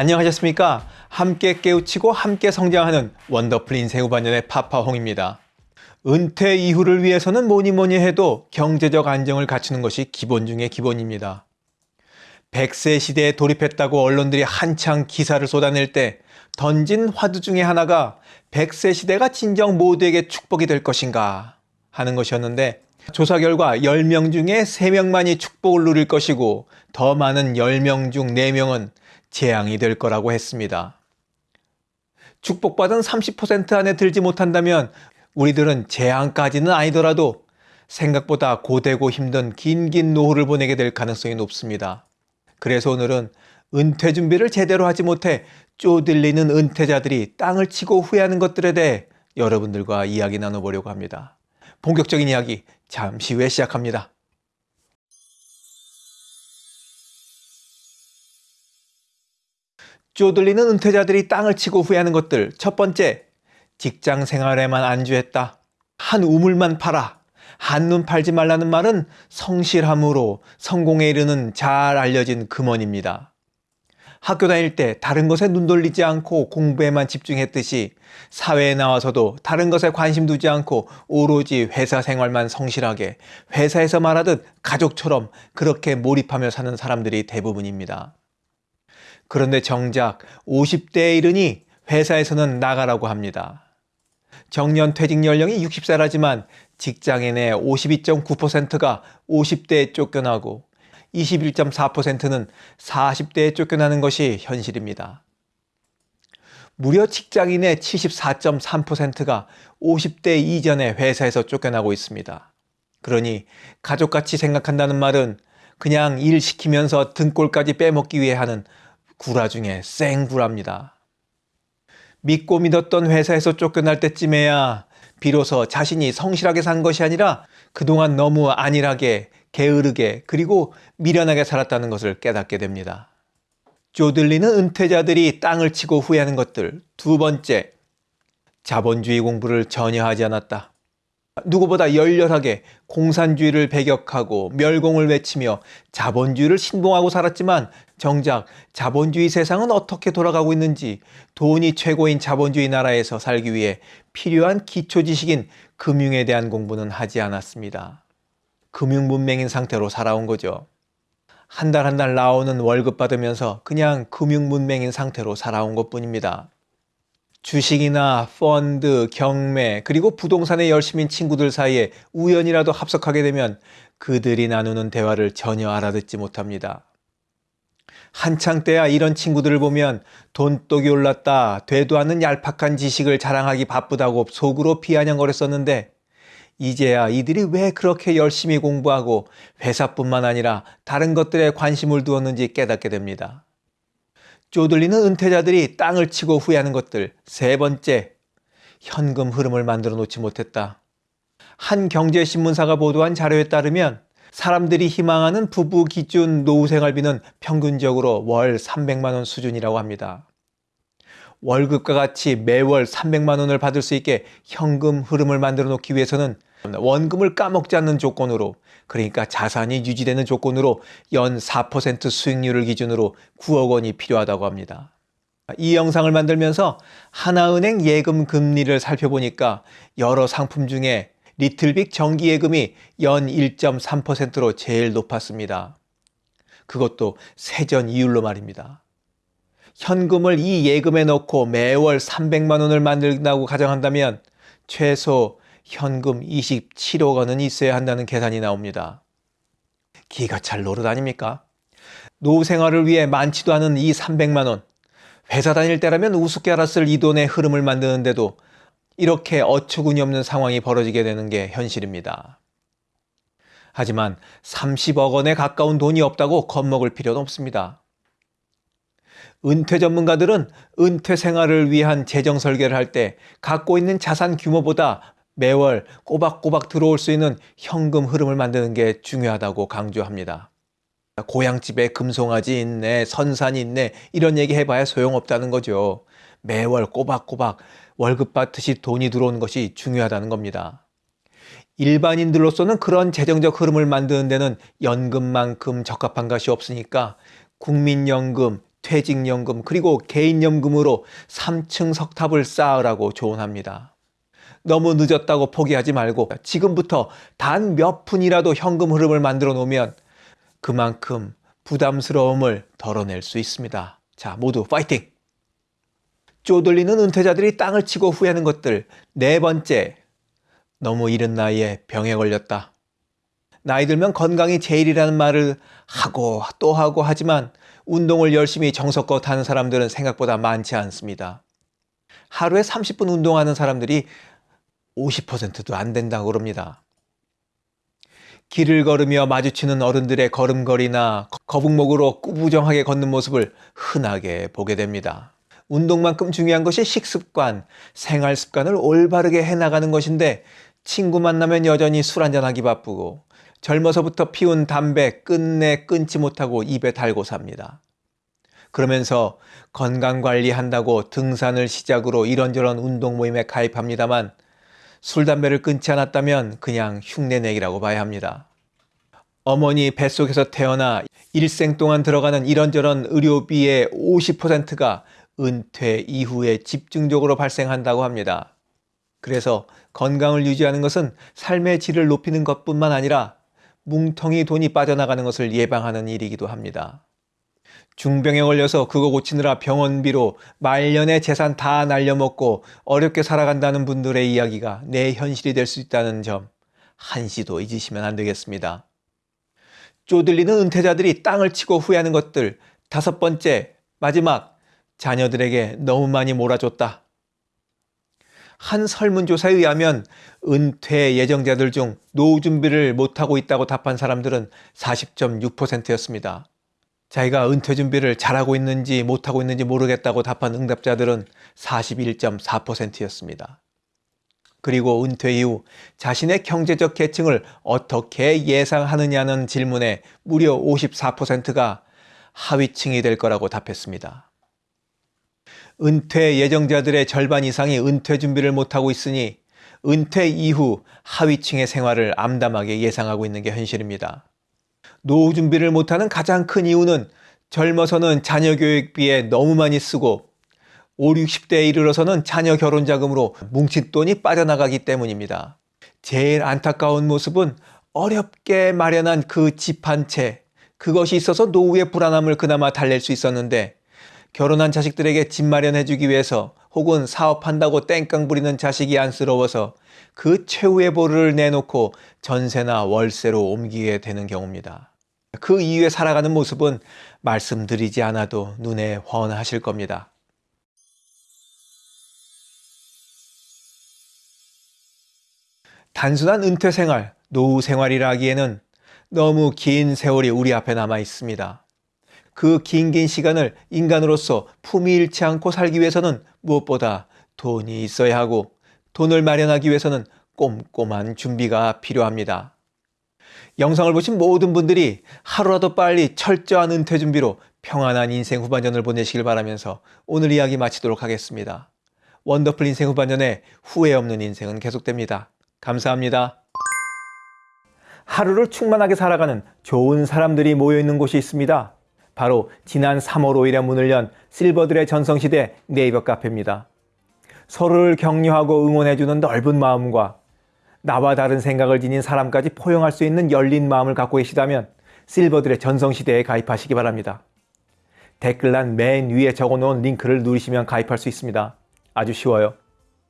안녕하셨습니까? 함께 깨우치고 함께 성장하는 원더풀 인생 후반년의 파파홍입니다. 은퇴 이후를 위해서는 뭐니 뭐니 해도 경제적 안정을 갖추는 것이 기본 중의 기본입니다. 100세 시대에 돌입했다고 언론들이 한창 기사를 쏟아낼 때 던진 화두 중에 하나가 100세 시대가 진정 모두에게 축복이 될 것인가 하는 것이었는데 조사 결과 10명 중에 3명만이 축복을 누릴 것이고 더 많은 10명 중 4명은 재앙이 될 거라고 했습니다. 축복받은 30% 안에 들지 못한다면 우리들은 재앙까지는 아니더라도 생각보다 고되고 힘든 긴긴 노후를 보내게 될 가능성이 높습니다. 그래서 오늘은 은퇴 준비를 제대로 하지 못해 쪼들리는 은퇴자들이 땅을 치고 후회하는 것들에 대해 여러분들과 이야기 나눠보려고 합니다. 본격적인 이야기 잠시 후에 시작합니다. 쪼들리는 은퇴자들이 땅을 치고 후회하는 것들 첫 번째 직장 생활에만 안주했다. 한 우물만 팔아. 한눈 팔지 말라는 말은 성실함으로 성공에 이르는 잘 알려진 금원입니다. 학교 다닐 때 다른 것에 눈 돌리지 않고 공부에만 집중했듯이 사회에 나와서도 다른 것에 관심 두지 않고 오로지 회사 생활만 성실하게 회사에서 말하듯 가족처럼 그렇게 몰입하며 사는 사람들이 대부분입니다. 그런데 정작 50대에 이르니 회사에서는 나가라고 합니다. 정년 퇴직 연령이 60세라지만 직장인의 52.9%가 50대에 쫓겨나고 21.4%는 40대에 쫓겨나는 것이 현실입니다. 무려 직장인의 74.3%가 50대 이전에 회사에서 쫓겨나고 있습니다. 그러니 가족같이 생각한다는 말은 그냥 일 시키면서 등골까지 빼먹기 위해 하는 구라 중에 생구라입니다. 믿고 믿었던 회사에서 쫓겨날 때쯤에야 비로소 자신이 성실하게 산 것이 아니라 그동안 너무 안일하게, 게으르게, 그리고 미련하게 살았다는 것을 깨닫게 됩니다. 쪼들리는 은퇴자들이 땅을 치고 후회하는 것들. 두 번째, 자본주의 공부를 전혀 하지 않았다. 누구보다 열렬하게 공산주의를 배격하고 멸공을 외치며 자본주의를 신봉하고 살았지만 정작 자본주의 세상은 어떻게 돌아가고 있는지 돈이 최고인 자본주의 나라에서 살기 위해 필요한 기초 지식인 금융에 대한 공부는 하지 않았습니다. 금융 문맹인 상태로 살아온 거죠. 한 달 한 달 나오는 월급 받으면서 그냥 금융 문맹인 상태로 살아온 것 뿐입니다. 주식이나 펀드, 경매, 그리고 부동산에 열심인 친구들 사이에 우연이라도 합석하게 되면 그들이 나누는 대화를 전혀 알아듣지 못합니다. 한창 때야 이런 친구들을 보면 돈독이 올랐다, 되도 않는 얄팍한 지식을 자랑하기 바쁘다고 속으로 비아냥거렸었는데 이제야 이들이 왜 그렇게 열심히 공부하고 회사뿐만 아니라 다른 것들에 관심을 두었는지 깨닫게 됩니다. 쪼들리는 은퇴자들이 땅을 치고 후회하는 것들. 세 번째, 현금 흐름을 만들어 놓지 못했다. 한 경제신문사가 보도한 자료에 따르면 사람들이 희망하는 부부 기준 노후 생활비는 평균적으로 월 300만 원 수준이라고 합니다. 월급과 같이 매월 300만 원을 받을 수 있게 현금 흐름을 만들어 놓기 위해서는 원금을 까먹지 않는 조건으로 그러니까 자산이 유지되는 조건으로 연 4% 수익률을 기준으로 9억 원이 필요하다고 합니다. 이 영상을 만들면서 하나은행 예금 금리를 살펴보니까 여러 상품 중에 리틀빅 정기예금이 연 1.3%로 제일 높았습니다. 그것도 세전 이율로 말입니다. 현금을 이 예금에 넣고 매월 300만 원을 만든다고 가정한다면 최소 현금 27억 원은 있어야 한다는 계산이 나옵니다. 기가 찰 노릇 아닙니까? 노후 생활을 위해 많지도 않은 이 300만 원. 회사 다닐 때라면 우습게 알았을 이 돈의 흐름을 만드는데도 이렇게 어처구니 없는 상황이 벌어지게 되는 게 현실입니다. 하지만 30억 원에 가까운 돈이 없다고 겁먹을 필요는 없습니다. 은퇴 전문가들은 은퇴 생활을 위한 재정 설계를 할 때 갖고 있는 자산 규모보다 매월 꼬박꼬박 들어올 수 있는 현금 흐름을 만드는 게 중요하다고 강조합니다. 고향집에 금송아지 있네, 선산이 있네 이런 얘기 해봐야 소용없다는 거죠. 매월 꼬박꼬박 월급 받듯이 돈이 들어오는 것이 중요하다는 겁니다. 일반인들로서는 그런 재정적 흐름을 만드는 데는 연금만큼 적합한 것이 없으니까 국민연금, 퇴직연금 그리고 개인연금으로 3층 석탑을 쌓으라고 조언합니다. 너무 늦었다고 포기하지 말고 지금부터 단 몇 푼이라도 현금 흐름을 만들어 놓으면 그만큼 부담스러움을 덜어낼 수 있습니다. 자, 모두 파이팅! 쪼들리는 은퇴자들이 땅을 치고 후회하는 것들. 네 번째, 너무 이른 나이에 병에 걸렸다. 나이 들면 건강이 제일이라는 말을 하고 또 하고 하지만 운동을 열심히 정석껏 하는 사람들은 생각보다 많지 않습니다. 하루에 30분 운동하는 사람들이 50%도 안 된다고 그럽니다. 길을 걸으며 마주치는 어른들의 걸음걸이나 거북목으로 꾸부정하게 걷는 모습을 흔하게 보게 됩니다. 운동만큼 중요한 것이 식습관, 생활 습관을 올바르게 해나가는 것인데 친구 만나면 여전히 술 한잔하기 바쁘고 젊어서부터 피운 담배 끝내 끊지 못하고 입에 달고 삽니다. 그러면서 건강관리한다고 등산을 시작으로 이런저런 운동 모임에 가입합니다만 술, 담배를 끊지 않았다면 그냥 흉내내기라고 봐야 합니다. 어머니 뱃속에서 태어나 일생 동안 들어가는 이런저런 의료비의 50%가 은퇴 이후에 집중적으로 발생한다고 합니다. 그래서 건강을 유지하는 것은 삶의 질을 높이는 것뿐만 아니라 뭉텅이 돈이 빠져나가는 것을 예방하는 일이기도 합니다. 중병에 걸려서 그거 고치느라 병원비로 말년의 재산 다 날려먹고 어렵게 살아간다는 분들의 이야기가 내 현실이 될 수 있다는 점 한시도 잊으시면 안 되겠습니다. 쪼들리는 은퇴자들이 땅을 치고 후회하는 것들 다섯 번째 마지막 자녀들에게 너무 많이 몰아줬다. 한 설문조사에 의하면 은퇴 예정자들 중 노후 준비를 못하고 있다고 답한 사람들은 40.6%였습니다. 자기가 은퇴 준비를 잘하고 있는지 못하고 있는지 모르겠다고 답한 응답자들은 41.4%였습니다. 그리고 은퇴 이후 자신의 경제적 계층을 어떻게 예상하느냐는 질문에 무려 54%가 하위층이 될 거라고 답했습니다. 은퇴 예정자들의 절반 이상이 은퇴 준비를 못하고 있으니 은퇴 이후 하위층의 생활을 암담하게 예상하고 있는 게 현실입니다. 노후 준비를 못하는 가장 큰 이유는 젊어서는 자녀 교육비에 너무 많이 쓰고 5, 60대에 이르러서는 자녀 결혼 자금으로 뭉친 돈이 빠져나가기 때문입니다. 제일 안타까운 모습은 어렵게 마련한 그 집 한 채, 그것이 있어서 노후의 불안함을 그나마 달랠 수 있었는데 결혼한 자식들에게 집 마련해주기 위해서 혹은 사업한다고 땡깡 부리는 자식이 안쓰러워서 그 최후의 보를 내놓고 전세나 월세로 옮기게 되는 경우입니다. 그 이후에 살아가는 모습은 말씀드리지 않아도 눈에 훤하실 겁니다. 단순한 은퇴 생활, 노후 생활이라 하기에는 너무 긴 세월이 우리 앞에 남아 있습니다. 그 긴긴 시간을 인간으로서 품위 잃지 않고 살기 위해서는 무엇보다 돈이 있어야 하고 돈을 마련하기 위해서는 꼼꼼한 준비가 필요합니다. 영상을 보신 모든 분들이 하루라도 빨리 철저한 은퇴 준비로 평안한 인생 후반전을 보내시길 바라면서 오늘 이야기 마치도록 하겠습니다. 원더풀 인생 후반전에 후회 없는 인생은 계속됩니다. 감사합니다. 하루를 충만하게 살아가는 좋은 사람들이 모여있는 곳이 있습니다. 바로 지난 3월 5일에 문을 연 실버들의 전성시대 네이버 카페입니다. 서로를 격려하고 응원해주는 넓은 마음과 나와 다른 생각을 지닌 사람까지 포용할 수 있는 열린 마음을 갖고 계시다면 실버들의 전성시대에 가입하시기 바랍니다. 댓글란 맨 위에 적어놓은 링크를 누르시면 가입할 수 있습니다. 아주 쉬워요.